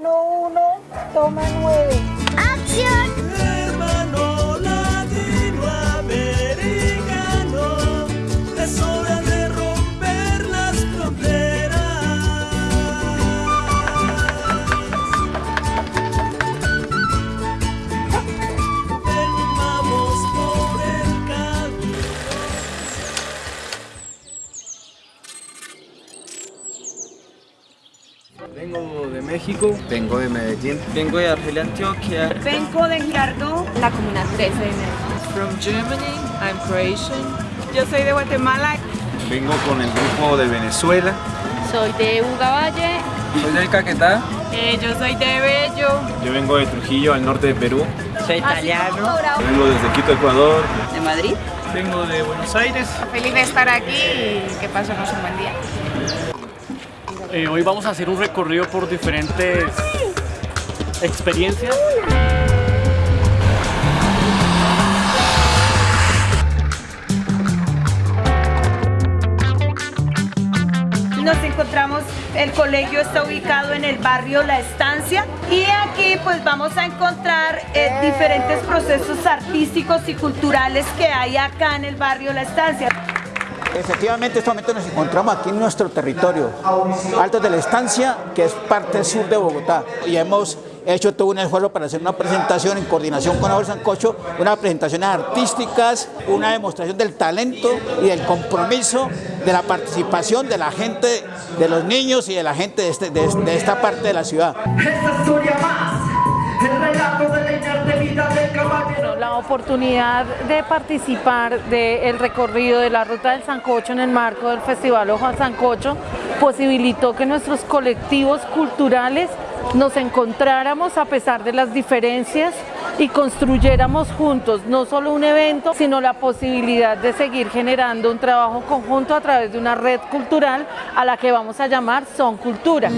uno, toma nueve. ¡Acción! Vengo de Medellín. Vengo de Argelia, Antioquia. Vengo de Girardot. la comuna 13 de enero. From Germany. I'm Croatian. Yo soy de Guatemala. Vengo con el grupo de Venezuela. Soy de Ugaballe. Soy del Caquetá. Eh, yo soy de Bello. Yo vengo de Trujillo, al norte de Perú. Soy italiano. Vengo desde Quito, Ecuador. ¿De Madrid? Vengo de Buenos Aires. Feliz de estar aquí y que pasemos un buen día. Eh, hoy vamos a hacer un recorrido por diferentes experiencias. Nos encontramos, el colegio está ubicado en el barrio La Estancia y aquí pues vamos a encontrar eh, diferentes procesos artísticos y culturales que hay acá en el barrio La Estancia. Efectivamente, en este momento nos encontramos aquí en nuestro territorio, Altos de la Estancia, que es parte sur de Bogotá. Y hemos hecho todo un esfuerzo para hacer una presentación en coordinación con Abel Sancocho, unas presentaciones artísticas, una demostración del talento y del compromiso de la participación de la gente, de los niños y de la gente de, este- esta parte de la ciudad. Oportunidad de participar del recorrido de la Ruta del Sancocho en el marco del Festival Ojo al Sancocho posibilitó que nuestros colectivos culturales nos encontráramos a pesar de las diferencias y construyéramos juntos no solo un evento, sino la posibilidad de seguir generando un trabajo conjunto a través de una red cultural a la que vamos a llamar Son Cultura.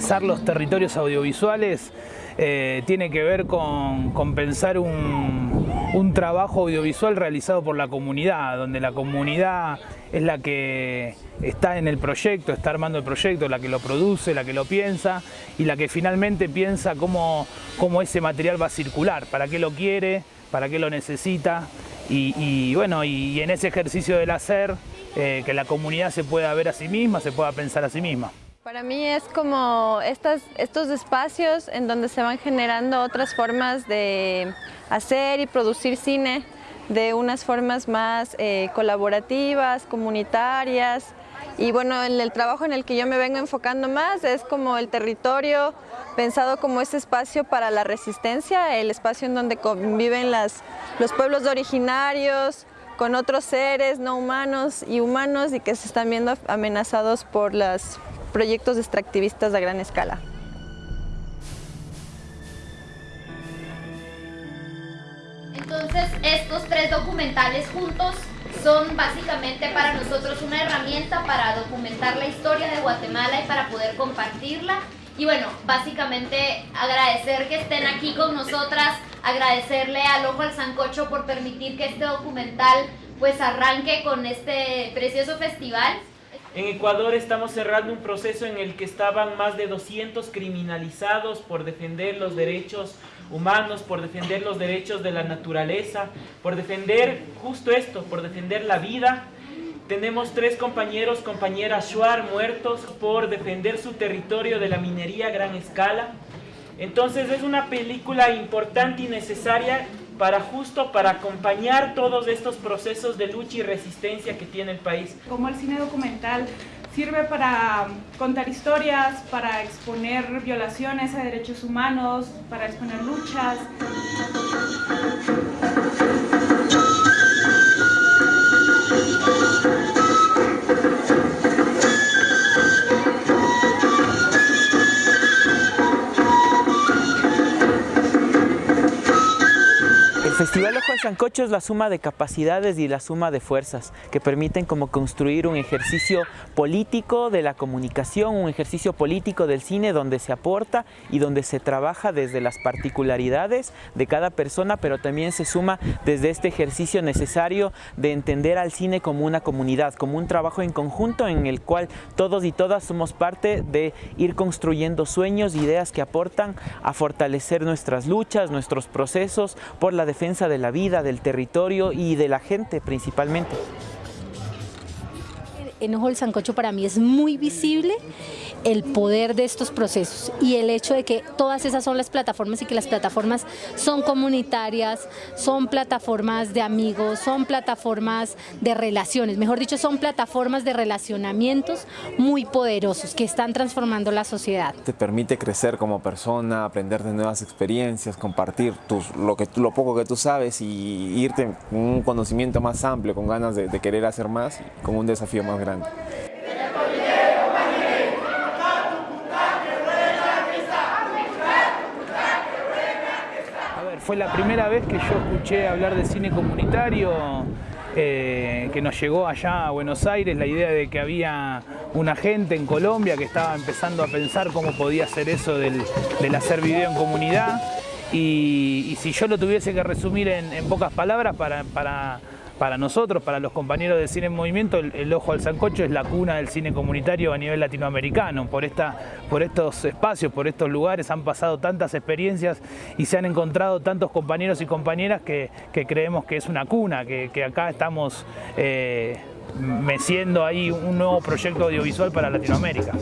Pensar los territorios audiovisuales eh, tiene que ver con, pensar un, trabajo audiovisual realizado por la comunidad, donde la comunidad es la que está en el proyecto, está armando el proyecto, la que lo produce, la que lo piensa y la que finalmente piensa cómo, cómo ese material va a circular, para qué lo quiere, para qué lo necesita y, bueno, y, y en ese ejercicio del hacer, eh, que la comunidad se pueda ver a sí misma, se pueda pensar a sí misma. Para mí es como estas, estos espacios en donde se van generando otras formas de hacer y producir cine de unas formas más eh, colaborativas, comunitarias. Y bueno, en el trabajo en el que yo me vengo enfocando más es como el territorio pensado como ese espacio para la resistencia, el espacio en donde conviven las, los pueblos originarios, con otros seres no humanos y humanos y que se están viendo amenazados por los proyectos extractivistas a gran escala. Entonces, estos tres documentales juntos son básicamente para nosotros una herramienta para documentar la historia de Guatemala y para poder compartirla. Y bueno, básicamente agradecer que estén aquí con nosotras, agradecerle al Ojo al Sancocho por permitir que este documental pues arranque con este precioso festival. En Ecuador estamos cerrando un proceso en el que estaban más de 200 criminalizados por defender los derechos humanos, por defender los derechos de la naturaleza, por defender justo esto, por defender la vida. Tenemos tres compañeros, compañeras Shuar, muertos por defender su territorio de la minería a gran escala. Entonces es una película importante y necesaria para justo para acompañar todos estos procesos de lucha y resistencia que tiene el país. Como el cine documental sirve para contar historias, para exponer violaciones a derechos humanos, para exponer luchas. Festival Ojo al Sancocho es la suma de capacidades y la suma de fuerzas que permiten como construir un ejercicio político de la comunicación, un ejercicio político del cine donde se aporta y donde se trabaja desde las particularidades de cada persona, pero también se suma desde este ejercicio necesario de entender al cine como una comunidad, como un trabajo en conjunto en el cual todos y todas somos parte de ir construyendo sueños, ideas que aportan a fortalecer nuestras luchas, nuestros procesos por la defensa de la vida, del territorio y de la gente principalmente. En Ojo del Sancocho para mí es muy visible el poder de estos procesos y el hecho de que todas esas son las plataformas y que las plataformas son comunitarias, son plataformas de amigos, son plataformas de relaciones, mejor dicho, son plataformas de relacionamientos muy poderosos que están transformando la sociedad. Te permite crecer como persona, aprender de nuevas experiencias, compartir tus, lo, que, lo poco que tú sabes y irte con un conocimiento más amplio, con ganas de, de querer hacer más, con un desafío más grande. Fue la primera vez que yo escuché hablar de cine comunitario, eh, que nos llegó allá a Buenos Aires, la idea de que había una gente en Colombia que estaba empezando a pensar cómo podía hacer eso del, hacer video en comunidad. Y, si yo lo tuviese que resumir en, pocas palabras para, para para nosotros, para los compañeros de Cine en Movimiento, el, Ojo al Sancocho es la cuna del cine comunitario a nivel latinoamericano. Por, esta, por estos espacios, por estos lugares han pasado tantas experiencias y se han encontrado tantos compañeros y compañeras que, creemos que es una cuna, que, acá estamos eh, meciendo ahí un nuevo proyecto audiovisual para Latinoamérica.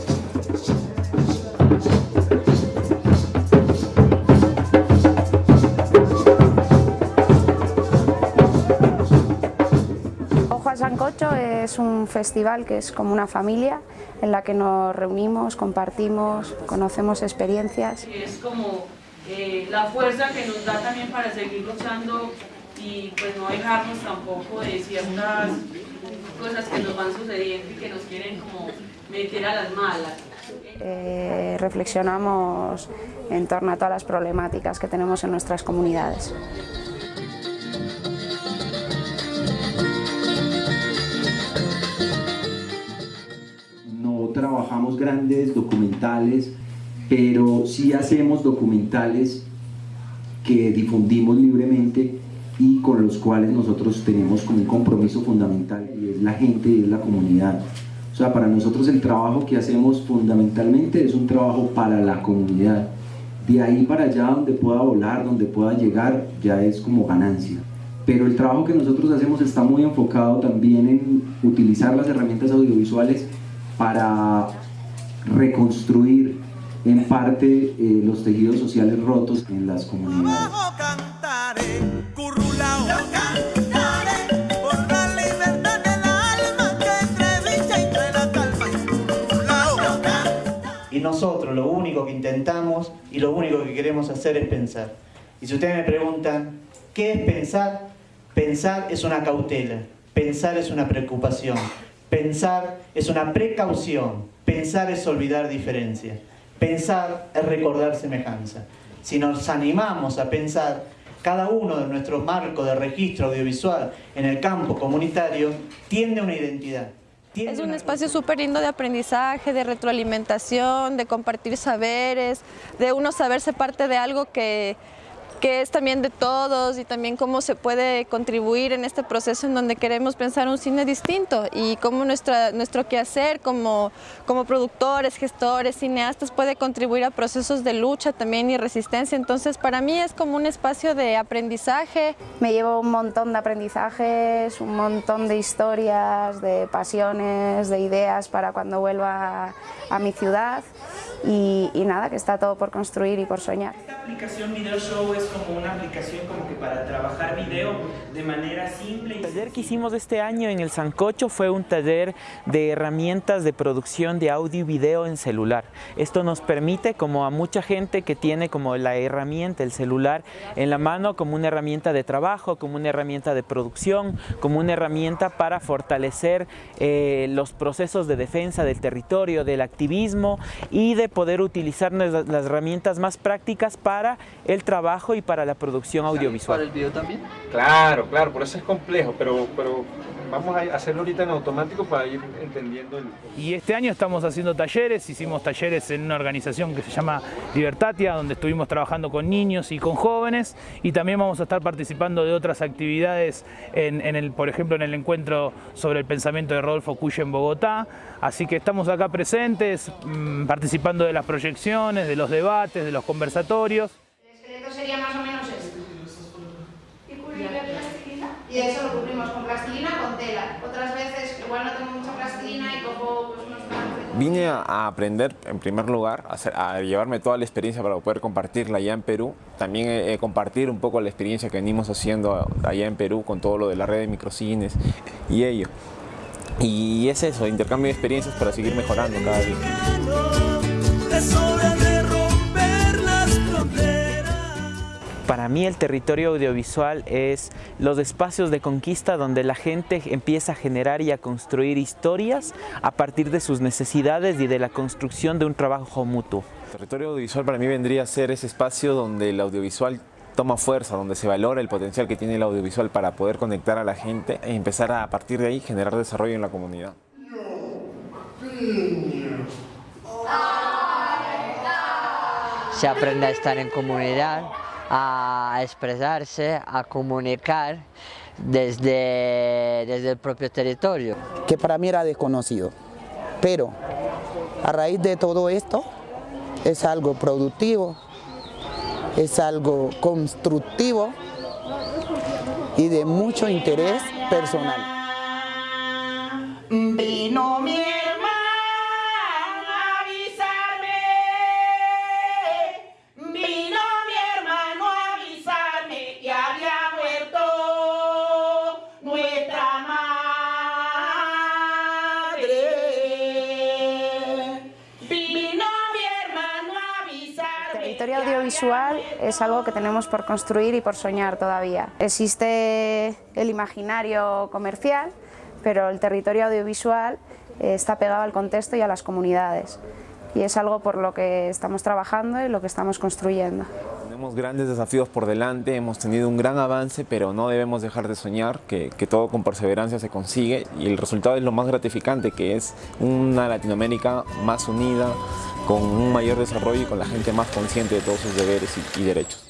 Es un festival que es como una familia en la que nos reunimos, compartimos, conocemos experiencias. Es como eh, la fuerza que nos da también para seguir luchando y pues no dejarnos tampoco de ciertas cosas que nos van sucediendo y que nos quieren como meter a las malas. Eh, reflexionamos en torno a todas las problemáticas que tenemos en nuestras comunidades. Grandes documentales, pero sí hacemos documentales que difundimos libremente y con los cuales nosotros tenemos como un compromiso fundamental y es la gente y es la comunidad. O sea, para nosotros el trabajo que hacemos fundamentalmente es un trabajo para la comunidad. De ahí para allá donde pueda volar, donde pueda llegar, ya es como ganancia. Pero el trabajo que nosotros hacemos está muy enfocado también en utilizar las herramientas audiovisuales para reconstruir en parte eh, los tejidos sociales rotos en las comunidades. Y nosotros lo único que intentamos y lo único que queremos hacer es pensar. Y si ustedes me preguntan, ¿qué es pensar? Pensar es una cautela, pensar es una preocupación, Pensar es una precaución, pensar es olvidar diferencia, pensar es recordar semejanza. Si nos animamos a pensar, cada uno de nuestros marcos de registro audiovisual en el campo comunitario tiene una identidad. es un espacio súper lindo de aprendizaje, de retroalimentación, de compartir saberes, de uno saberse parte de algo que, que es también de todos y también cómo se puede contribuir en este proceso en donde queremos pensar un cine distinto y cómo nuestra, nuestro quehacer como, como productores, gestores, cineastas puede contribuir a procesos de lucha también y resistencia. Entonces para mí es como un espacio de aprendizaje. Me llevo un montón de aprendizajes, un montón de historias, de pasiones, de ideas para cuando vuelva a mi ciudad y, nada, que está todo por construir y por soñar. Esta aplicación Video Show es como una aplicación para trabajar video de manera simple. El taller que hicimos este año en el Sancocho fue un taller de herramientas de producción de audio y video en celular. Esto nos permite como a mucha gente que tiene como la herramienta, el celular en la mano como una herramienta de trabajo, como una herramienta de producción, como una herramienta para fortalecer eh, los procesos de defensa del territorio, del activismo y de poder utilizar las herramientas más prácticas para el trabajo y y para la producción audiovisual. ¿Para el video también? Claro, claro, por eso es complejo, pero, pero vamos a hacerlo ahorita en automático para ir entendiendo el... Y este año estamos haciendo talleres, hicimos talleres en una organización que se llama Libertatia, donde estuvimos trabajando con niños y con jóvenes, y también vamos a estar participando de otras actividades, en, en el, por ejemplo en el encuentro sobre el pensamiento de Rodolfo Cuya en Bogotá, así que estamos acá presentes, mmm, participando de las proyecciones, de los debates, de los conversatorios. Sería más o menos esto. Y eso lo cubrimos con plastilina o con tela. Otras veces igual no tengo mucha plastilina y cojo pues, unos Vine a aprender, en primer lugar, a, hacer, a, llevarme toda la experiencia para poder compartirla allá en Perú. También eh, compartir un poco la experiencia que venimos haciendo allá en Perú con todo lo de la red de microcines y ello. Y es eso, intercambio de experiencias para seguir mejorando cada día. Para mí el territorio audiovisual es los espacios de conquista donde la gente empieza a generar y a construir historias a partir de sus necesidades y de la construcción de un trabajo mutuo. El territorio audiovisual para mí vendría a ser ese espacio donde el audiovisual toma fuerza, donde se valora el potencial que tiene el audiovisual para poder conectar a la gente e empezar a, a partir de ahí generar desarrollo en la comunidad. Se aprende a estar en comunidad, a expresarse, a comunicar desde, desde el propio territorio. Que para mí era desconocido, pero a raíz de todo esto es algo productivo, es algo constructivo y de mucho interés personal. La historia audiovisual es algo que tenemos por construir y por soñar todavía. Existe el imaginario comercial, pero el territorio audiovisual está pegado al contexto y a las comunidades. Y es algo por lo que estamos trabajando y lo que estamos construyendo. Tenemos grandes desafíos por delante, hemos tenido un gran avance, pero no debemos dejar de soñar que, todo con perseverancia se consigue y el resultado es lo más gratificante, que es una Latinoamérica más unida, con un mayor desarrollo y con la gente más consciente de todos sus deberes y derechos.